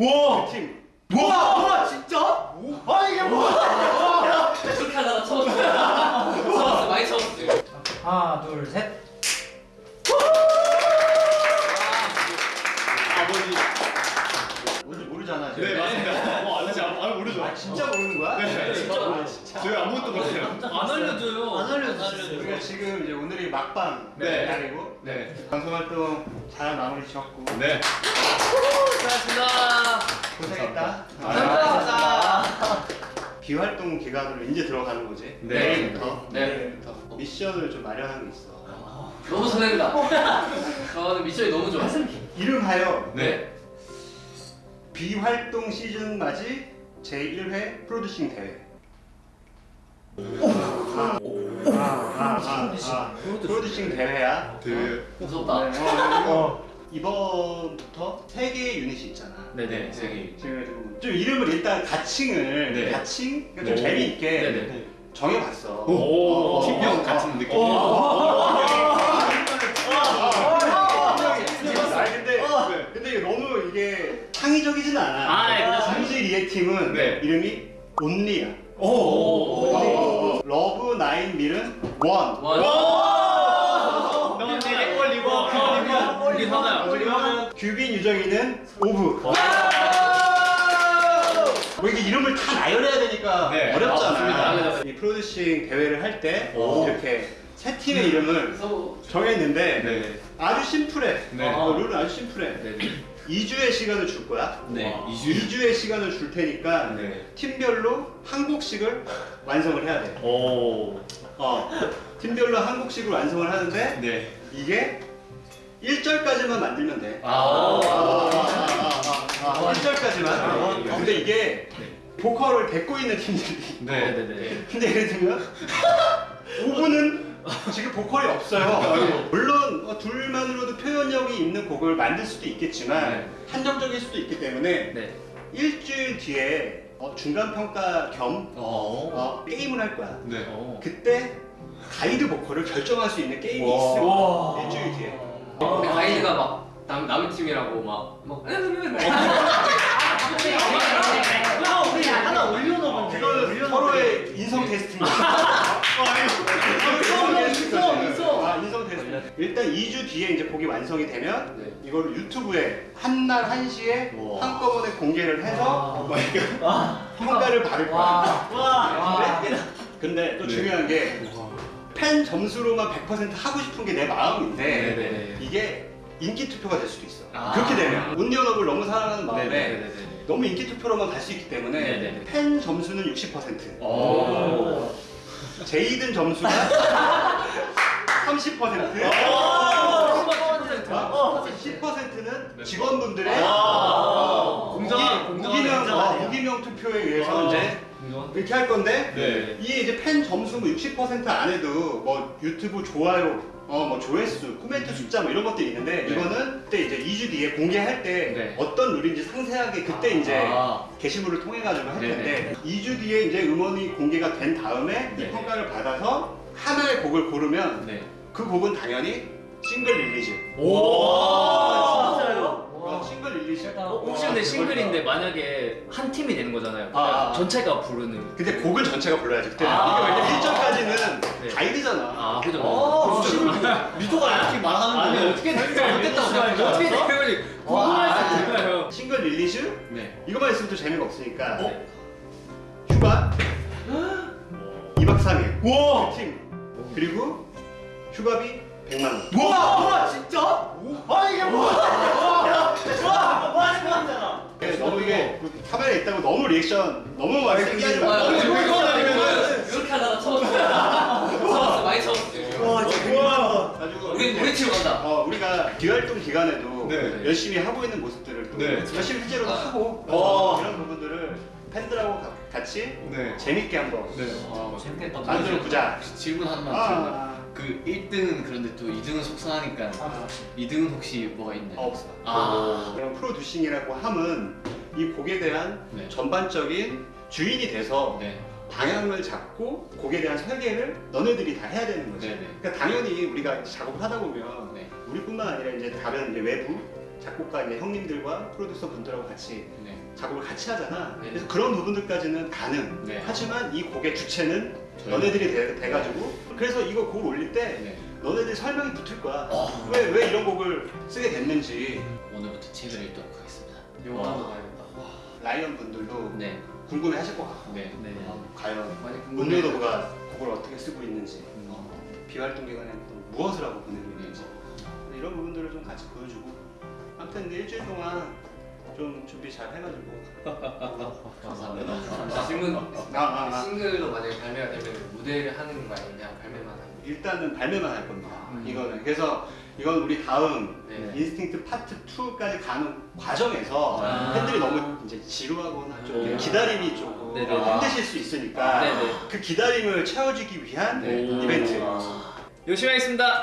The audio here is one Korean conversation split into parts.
와! 그 팀. 와! 와 진짜? 아 이게 뭐야? 그렇게 하다가 쳐봤어요. 쳐봤어, 많이 쳐봤어요. 하나 둘 셋. 아버지. 뭔지 모르잖아. 지금. 네 맞습니다. 어 안, 안 모르죠. 아 진짜 모르는 거야? 네. 저희 아무것도 몰라요. 안 알려줘요. 안 알려주셨어요. 우리가 지금 이제 오늘이 막방 네. 날이고 네. 방송 활동 잘 마무리 지었고 네. 수고하셨습니다. 고생했다. 감사합니다. 비활동 기간으로 이제 들어가는 거지. 네. 내일부터. 네. 내일부터 미션을 좀 마련한 게 있어. 너무 설렌다. 저는 미션이 너무 좋아. 이름하여 네. 비활동 시즌 맞이 제1회 프로듀싱 대회. 아, 아, 아, 아, 아. 프로듀싱 대회야. 그 무섭다. 어, 어, 이번부터 세 개의 유닛이 있잖아. 네네. 세계. 지금 좀 이름을 일단 가칭을 네. 가칭 그러니까 좀 오. 재미있게 네네. 정해봤어. 오, 어, 팀명 어, 같은 느낌. 아 근데 너무 이게 창의적이진 않아. 아, 예. 당시 리액팀은 네. 이름이 Only야. 오. 오. 어, Love Nine Mill은 One. 와. 너무 잘 어울리고 우리 하나야. 그리고 규빈 유정이는 Of. 뭐 이게 이름을 다 나열해야 되니까 네. 어렵잖아. 아, 맞습니다. 이 프로듀싱 대회를 할때 오. 이렇게 세 팀의 이름을 그래서 정했는데 네. 아주 심플해. 네. 어, 룰은 아주 심플해. 네네. 2주의 시간을 줄 거야. 네. 와. 2주 의 시간을 줄 테니까 네. 팀별로 한 곡씩을 완성을 해야 돼. 오. 어. 팀별로 한 곡씩을 완성을 하는데 네. 이게 1절까지만 만들면 돼. 아. 아, 1절까지만. 근데 이게 보컬을 뱉고 있는 팀들이. 네. 네네네. 근데 예를 들면 5분은 지금 보컬이 없어요. 물론 어, 둘만으로도 표현력이 있는 곡을 만들 수도 있겠지만 네. 한정적일 수도 있기 때문에 네. 일주일 뒤에 어, 중간 평가 겸 어. 어, 게임을 할 거야. 네. 어. 그때 가이드 보컬을 결정할 수 있는 게임이 와. 있어. 일주일 뒤에. 근데 가이드가 막 남, 남의 팀이라고 막, 막, 우리 하나 올려놓으면 서로의 인성 테스트입니다. 일단 2주 뒤에 이제 곡이 완성이 되면 네. 이걸 유튜브에 한날 1시에 우와. 한꺼번에 공개를 해서 와. 막 이거 평가를 받을 거야. 와. 근데, 근데 또 네. 중요한 게 팬 점수로만 100% 하고 싶은 게 내 마음인데 네네네. 이게 인기 투표가 될 수도 있어. 아. 그렇게 되면 온리언업을 너무 사랑하는 마음에 네네네네. 너무 인기 투표로만 갈 수 있기 때문에 네네네. 팬 점수는 60%. 오. 제이든 점수가 30%. 어. 10%는 직원분들의 아. 공정한- 무기- 공정한 무기명. 어, 무기명 투표에 의해서 아. 이제 이렇게 할 건데 네. 이게 이제 팬 점수 뭐 60% 안에도 뭐 유튜브 좋아요, 어 뭐 조회수, 코멘트 숫자 뭐 이런 것들이 있는데 네. 이거는 그때 이제 2주 뒤에 공개할 때 네. 어떤 룰인지 상세하게 그때 이제 아. 게시물을 통해 가지고 할. 텐데 2주 뒤에 이제 음원이 공개가 된 다음에 이 네. 평가를 받아서 하나의 곡을 고르면 네. 그 곡은 당연히 single release. 오. 진짜요? 어, single release. 어, 혹시 근데 싱글인데 만약에 한 팀이 되는 거잖아요. 아, 아. 전체가 부르는. 근데 곡은 전체가 불러야지 그때는 아. 이게 왜냐면 1절까지는 네. 가이드잖아. 아, 그죠. 어, 진짜. 미도가 이렇게 말하는 아니, 거 어떻게 됐다고 생각해? 어떻게? 와. 궁금할 수 있잖아요. single release 네. 이거만 있으면 또 재미가 없으니까 어? 휴가 2박 3일 와. 팀 그리고 휴가비 100만 원. 와. 와 진짜? 아 이게 뭐야? 와. 와. 와 생각나잖아. 네, 너무 이게 카메라에 있다고 너무 리액션 너무 많이 세게 하지 아, 말고 이거 아니면은 이렇게 하다가. 쳐봤어, 많이 쳐봤어요. 와. 가지고 우리 우리 팀 간다. 어, 우리가 비활동 기간에도 네. 열심히 하고 있는 모습들을 또 네. 열심히 실제로도 아. 하고 어. 이런 부분들을 팬들하고 가- 같이 네. 재밌게 한번 네. 어, 재밌겠다. 만들어 보자. 혹시 질문 하나만 아, 드려요. 아, 그 1등은 그런데 또 2등은 속상하니까 아, 2등은 혹시 뭐가 있나요? 아, 없어. 아. 그냥 프로듀싱이라고 함은 이 곡에 대한 네. 전반적인 주인이 돼서 네. 방향을 잡고 곡에 대한 설계를 너네들이 다 해야 되는 거지. 네네. 그러니까 당연히 우리가 작업을 하다 보면 네. 우리뿐만 아니라 이제 다른 이제 외부 작곡가 있는 형님들과 프로듀서 분들하고 같이 네. 작업을 같이 하잖아. 네. 그래서 그런 부분들까지는 가능. 네. 하지만 이 곡의 주체는 저희- 너네들이 돼, 돼가지고 그래서 이거 곡을 올릴 때 네. 너네들이 설명이 붙을 거야. 어. 왜왜 이런 곡을 쓰게 됐는지 오늘부터 책을 읽도록 하겠습니다. 영화도 봐야겠다. 라이언 분들도 네. 궁금해 하실 것 같고 네. 네. 과연 많이 문료도가 곡을 어떻게 쓰고 있는지 음. 비활동 기간에 또 무엇을 하고 보내고 있는지 이런 부분들을 좀 같이 보여주고 아무튼 일주일 동안 좀 준비 잘 해가지고 감사합니다. 질문 아, 아, 아. 싱글로 만약에 발매가 되면 무대를 하는 거 그냥 발매만 하는 거? 일단은 발매만 할 겁니다. 음. 이거는 그래서 이건 우리 다음 네. instinct part 2까지 가는 과정에서 아. 팬들이 너무 이제 지루하거나 좀 음. 기다림이 조금 네네. 힘드실 수 있으니까 네네. 그 기다림을 채워주기 위한 네. 이벤트. 열심히 하겠습니다.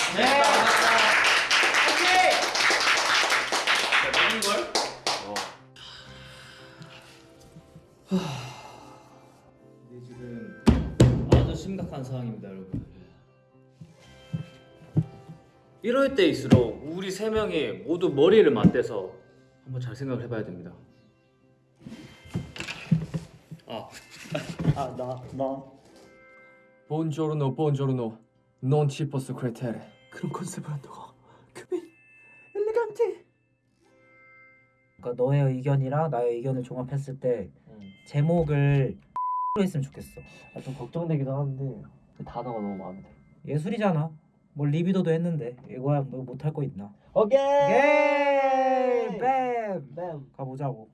이럴 때일수록 우리 세 명이 모두 머리를 맞대서 한번 잘 생각을 해봐야 됩니다. 아, 아, 나, 나. Buongiorno, buongiorno. Non ci posso credere. 그런 컨셉을 한다고? 그민, 엘레간테. 그러니까 너의 의견이랑 나의 의견을 종합했을 때 제목을 했으면 좋겠어. 아, 좀 걱정되기도 하는데 그 단어가 너무 마음에 들어. 예술이잖아. 뭐 리비도도 했는데 이거야 뭐 못할 거 있나? 오케이. 예! 뱀! 뱀! 가보자고.